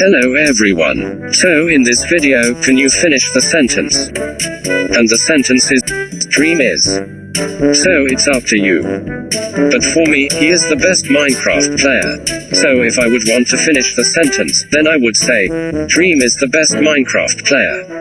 Hello everyone. So in this video, can you finish the sentence? And the sentence is, Dream is. So it's up to you. But for me, he is the best Minecraft player. So if I would want to finish the sentence, then I would say, Dream is the best Minecraft player.